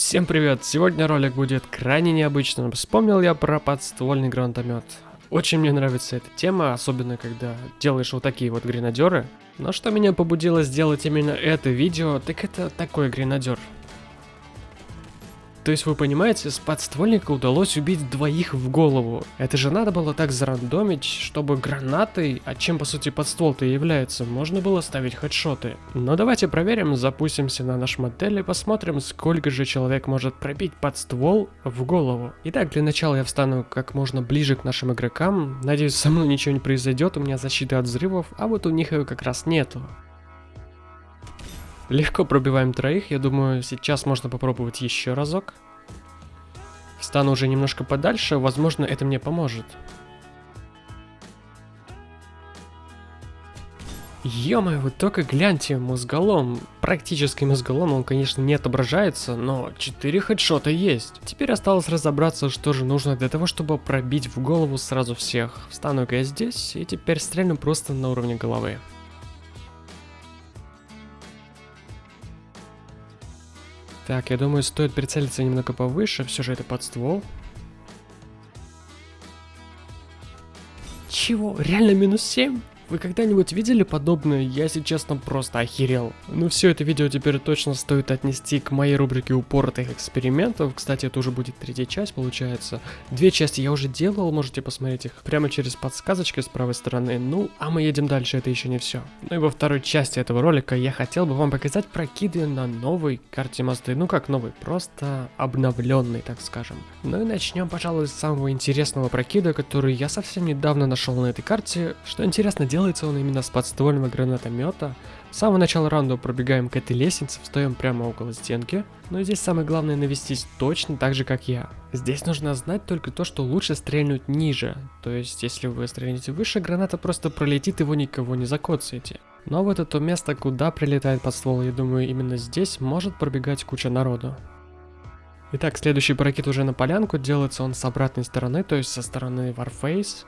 Всем привет! Сегодня ролик будет крайне необычным. Вспомнил я про подствольный гранатомет. Очень мне нравится эта тема, особенно когда делаешь вот такие вот гренадеры. Но что меня побудило сделать именно это видео, так это такой гренадер. То есть вы понимаете, с подствольника удалось убить двоих в голову. Это же надо было так зарандомить, чтобы гранатой, а чем по сути подствол-то является, можно было ставить хедшоты. Но давайте проверим, запустимся на наш модель и посмотрим, сколько же человек может пробить подствол в голову. Итак, для начала я встану как можно ближе к нашим игрокам. Надеюсь, со мной ничего не произойдет, у меня защита от взрывов, а вот у них ее как раз нету. Легко пробиваем троих, я думаю, сейчас можно попробовать еще разок. Встану уже немножко подальше, возможно, это мне поможет. ё вы только гляньте, мозголом. Практически мозголом он, конечно, не отображается, но 4 хедшота есть. Теперь осталось разобраться, что же нужно для того, чтобы пробить в голову сразу всех. Встану-ка я здесь, и теперь стрельну просто на уровне головы. Так, я думаю, стоит прицелиться немного повыше, все же это под ствол. Чего? Реально минус 7? Вы когда-нибудь видели подобное? Я, если честно, просто охерел. Ну все, это видео теперь точно стоит отнести к моей рубрике упоротых экспериментов. Кстати, это уже будет третья часть, получается. Две части я уже делал, можете посмотреть их прямо через подсказочки с правой стороны. Ну, а мы едем дальше, это еще не все. Ну и во второй части этого ролика я хотел бы вам показать прокиды на новой карте мосты. Ну как новый, просто обновленный, так скажем. Ну и начнем, пожалуй, с самого интересного прокида, который я совсем недавно нашел на этой карте. Что интересно, делать делается он именно с подствольного гранатомета. С самого начала раунда пробегаем к этой лестнице, встаем прямо около стенки. Но здесь самое главное навестись точно так же, как я. Здесь нужно знать только то, что лучше стрельнуть ниже. То есть, если вы стрельнете выше, граната просто пролетит, и вы никого не закоцаете. Но вот это место, куда прилетает подствол, я думаю, именно здесь может пробегать куча народу. Итак, следующий прокид уже на полянку, делается он с обратной стороны, то есть со стороны Warface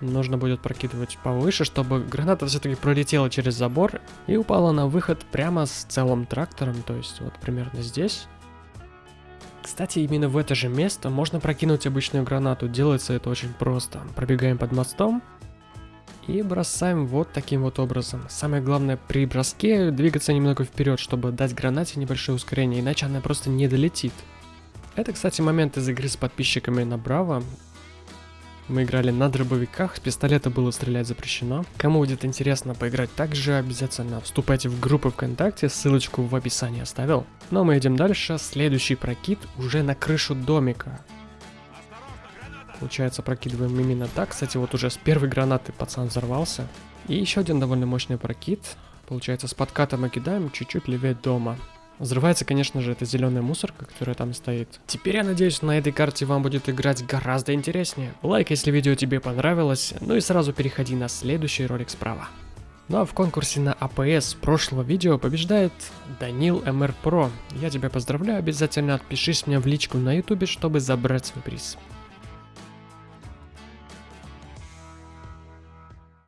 нужно будет прокидывать повыше, чтобы граната все-таки пролетела через забор и упала на выход прямо с целым трактором, то есть вот примерно здесь. Кстати, именно в это же место можно прокинуть обычную гранату, делается это очень просто. Пробегаем под мостом и бросаем вот таким вот образом. Самое главное при броске двигаться немного вперед, чтобы дать гранате небольшое ускорение, иначе она просто не долетит. Это, кстати, момент из игры с подписчиками на Браво. Мы играли на дробовиках, с пистолета было стрелять запрещено. Кому будет интересно поиграть также, обязательно вступайте в группу ВКонтакте, ссылочку в описании оставил. Но мы идем дальше, следующий прокид уже на крышу домика. Получается, прокидываем именно так. Кстати, вот уже с первой гранаты пацан взорвался. И еще один довольно мощный прокид. Получается, с подкатом мы кидаем чуть-чуть левее дома. Взрывается, конечно же, эта зеленая мусорка, которая там стоит. Теперь я надеюсь, на этой карте вам будет играть гораздо интереснее. Лайк, если видео тебе понравилось, ну и сразу переходи на следующий ролик справа. Ну а в конкурсе на АПС прошлого видео побеждает Данил MR Pro. Я тебя поздравляю, обязательно отпишись мне в личку на ютубе, чтобы забрать свой приз.